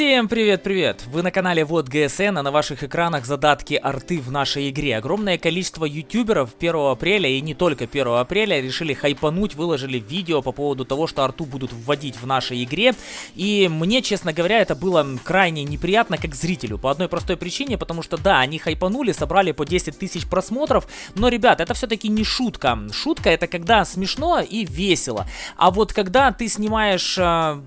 Всем привет-привет! Вы на канале Вот ГСН, а на ваших экранах задатки арты в нашей игре. Огромное количество ютуберов 1 апреля и не только 1 апреля решили хайпануть, выложили видео по поводу того, что арту будут вводить в нашей игре. И мне, честно говоря, это было крайне неприятно как зрителю. По одной простой причине, потому что да, они хайпанули, собрали по 10 тысяч просмотров, но, ребят, это все-таки не шутка. Шутка это когда смешно и весело. А вот когда ты снимаешь э,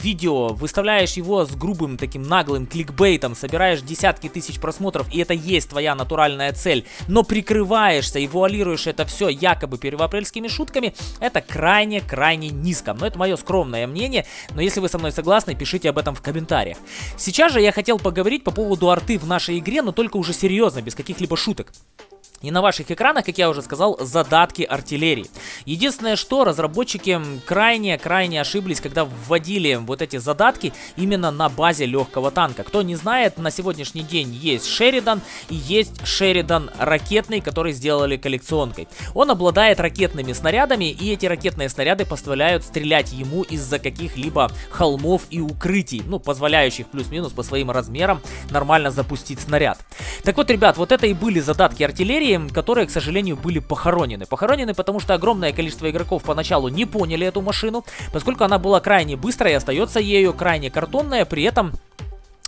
видео, выставляешь его с грубым таким наглым кликбейтом, собираешь десятки тысяч просмотров, и это есть твоя натуральная цель, но прикрываешься и вуалируешь это все якобы первоапрельскими шутками, это крайне-крайне низко. Но это мое скромное мнение, но если вы со мной согласны, пишите об этом в комментариях. Сейчас же я хотел поговорить по поводу арты в нашей игре, но только уже серьезно, без каких-либо шуток. И на ваших экранах, как я уже сказал, задатки артиллерии. Единственное, что разработчики крайне-крайне ошиблись, когда вводили вот эти задатки именно на базе легкого танка. Кто не знает, на сегодняшний день есть Шеридан и есть Шеридан ракетный, который сделали коллекционкой. Он обладает ракетными снарядами, и эти ракетные снаряды позволяют стрелять ему из-за каких-либо холмов и укрытий, ну, позволяющих плюс-минус по своим размерам нормально запустить снаряд. Так вот, ребят, вот это и были задатки артиллерии, которые, к сожалению, были похоронены. Похоронены, потому что огромное количество игроков поначалу не поняли эту машину, поскольку она была крайне быстрая и остается ею крайне картонная, при этом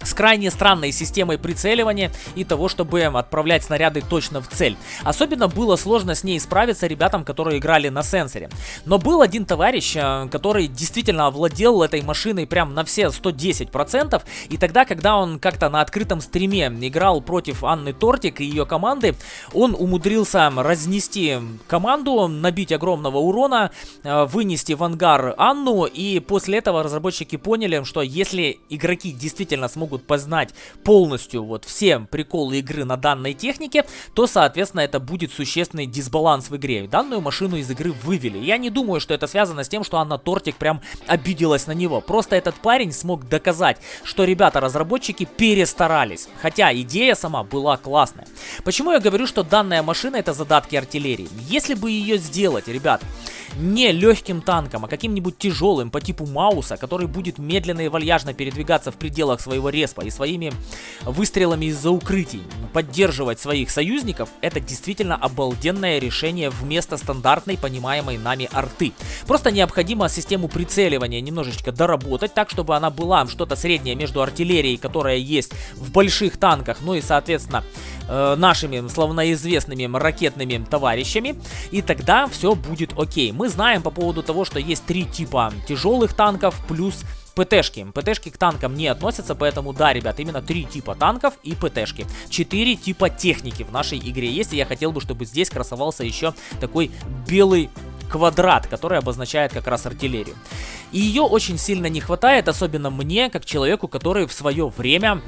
с крайне странной системой прицеливания и того, чтобы отправлять снаряды точно в цель. Особенно было сложно с ней справиться ребятам, которые играли на сенсоре. Но был один товарищ, э, который действительно овладел этой машиной прям на все 110%, и тогда, когда он как-то на открытом стриме играл против Анны Тортик и ее команды, он умудрился разнести команду, набить огромного урона, э, вынести в ангар Анну, и после этого разработчики поняли, что если игроки действительно смогут смогут познать полностью вот все приколы игры на данной технике, то, соответственно, это будет существенный дисбаланс в игре. Данную машину из игры вывели. Я не думаю, что это связано с тем, что Анна Тортик прям обиделась на него. Просто этот парень смог доказать, что ребята-разработчики перестарались. Хотя идея сама была классная. Почему я говорю, что данная машина это задатки артиллерии? Если бы ее сделать, ребят, не легким танком, а каким-нибудь тяжелым по типу Мауса, который будет медленно и вальяжно передвигаться в пределах своего респа и своими выстрелами из-за укрытий поддерживать своих союзников, это действительно обалденное решение вместо стандартной понимаемой нами арты. Просто необходимо систему прицеливания немножечко доработать так, чтобы она была что-то среднее между артиллерией, которая есть в больших танках, ну и соответственно э, нашими славноизвестными ракетными товарищами, и тогда все будет окей. Мы знаем по поводу того, что есть три типа тяжелых танков плюс ПТшки. ПТшки к танкам не относятся, поэтому да, ребят, именно три типа танков и ПТшки. Четыре типа техники в нашей игре есть, и я хотел бы, чтобы здесь красовался еще такой белый квадрат, который обозначает как раз артиллерию. И ее очень сильно не хватает, особенно мне, как человеку, который в свое время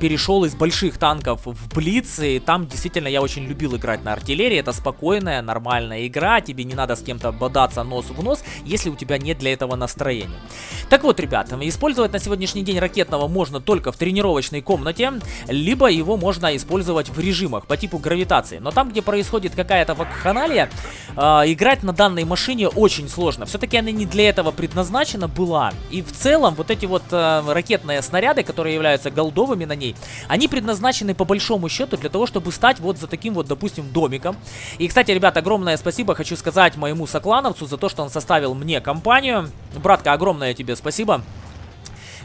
перешел из больших танков в Блиц, и там действительно я очень любил играть на артиллерии. Это спокойная, нормальная игра, тебе не надо с кем-то бодаться нос в нос, если у тебя нет для этого настроения. Так вот, ребята, использовать на сегодняшний день ракетного можно только в тренировочной комнате, либо его можно использовать в режимах по типу гравитации. Но там, где происходит какая-то вакханалия, э, играть на данной машине очень сложно. Все-таки она не для этого предназначена, была. И в целом вот эти вот э, ракетные снаряды, которые являются голдовыми на ней, они предназначены по большому счету для того, чтобы стать вот за таким вот, допустим, домиком. И, кстати, ребята, огромное спасибо хочу сказать моему соклановцу за то, что он составил мне компанию. Братка, огромное тебе спасибо.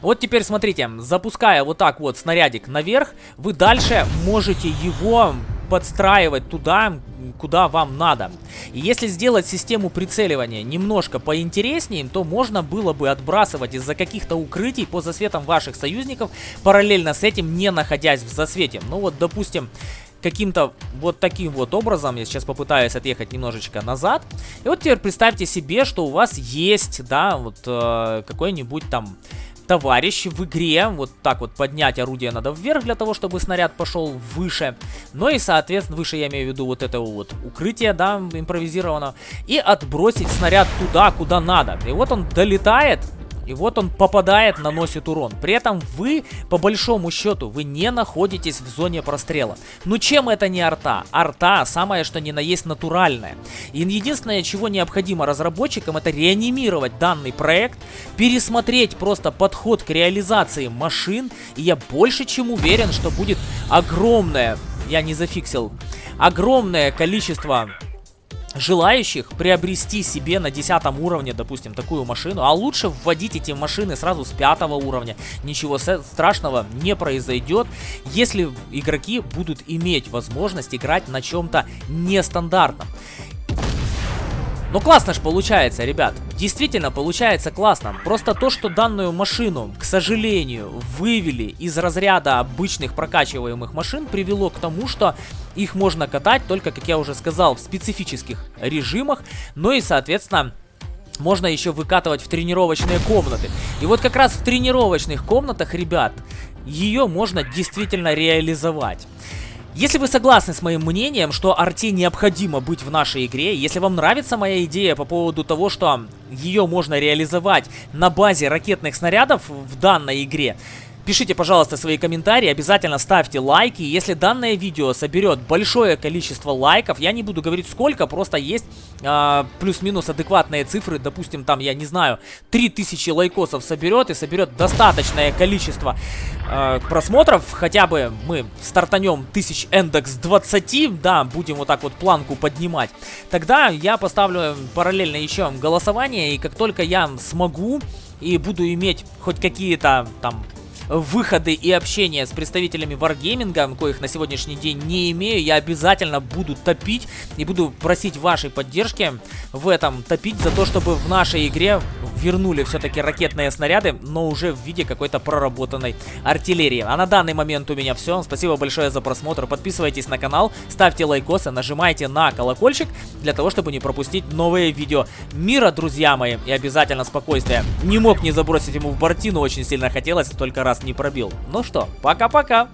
Вот теперь смотрите, запуская вот так вот снарядик наверх, вы дальше можете его подстраивать туда, куда вам надо. И если сделать систему прицеливания немножко поинтереснее, то можно было бы отбрасывать из-за каких-то укрытий по засветам ваших союзников, параллельно с этим не находясь в засвете. Ну вот, допустим, каким-то вот таким вот образом, я сейчас попытаюсь отъехать немножечко назад. И вот теперь представьте себе, что у вас есть, да, вот э, какой-нибудь там товарищ в игре. Вот так вот поднять орудие надо вверх для того, чтобы снаряд пошел выше. Ну и, соответственно, выше я имею в виду вот это вот укрытие, да, импровизировано. И отбросить снаряд туда, куда надо. И вот он долетает и вот он попадает, наносит урон. При этом вы, по большому счету, вы не находитесь в зоне прострела. Ну чем это не арта? Арта самое что ни на есть натуральное. И единственное, чего необходимо разработчикам, это реанимировать данный проект, пересмотреть просто подход к реализации машин, и я больше чем уверен, что будет огромное, я не зафиксил, огромное количество желающих приобрести себе на 10 уровне, допустим, такую машину, а лучше вводить эти машины сразу с 5 уровня. Ничего страшного не произойдет, если игроки будут иметь возможность играть на чем-то нестандартном. Ну классно ж получается, ребят. Действительно получается классно. Просто то, что данную машину, к сожалению, вывели из разряда обычных прокачиваемых машин, привело к тому, что их можно катать только, как я уже сказал, в специфических режимах. Ну и, соответственно, можно еще выкатывать в тренировочные комнаты. И вот как раз в тренировочных комнатах, ребят, ее можно действительно реализовать. Если вы согласны с моим мнением, что арте необходимо быть в нашей игре, если вам нравится моя идея по поводу того, что ее можно реализовать на базе ракетных снарядов в данной игре, Пишите, пожалуйста, свои комментарии, обязательно ставьте лайки. Если данное видео соберет большое количество лайков, я не буду говорить сколько, просто есть э, плюс-минус адекватные цифры. Допустим, там, я не знаю, 3000 лайкосов соберет и соберет достаточное количество э, просмотров. Хотя бы мы стартанем 1000 индекс 20, да, будем вот так вот планку поднимать. Тогда я поставлю параллельно еще голосование, и как только я смогу и буду иметь хоть какие-то там выходы и общение с представителями Wargaming, коих на сегодняшний день не имею, я обязательно буду топить и буду просить вашей поддержки в этом топить за то, чтобы в нашей игре вернули все-таки ракетные снаряды, но уже в виде какой-то проработанной артиллерии. А на данный момент у меня все. Спасибо большое за просмотр. Подписывайтесь на канал, ставьте лайкосы, нажимайте на колокольчик для того, чтобы не пропустить новые видео. Мира, друзья мои, и обязательно спокойствия. Не мог не забросить ему в бортину, очень сильно хотелось, только раз не пробил. Ну что, пока-пока!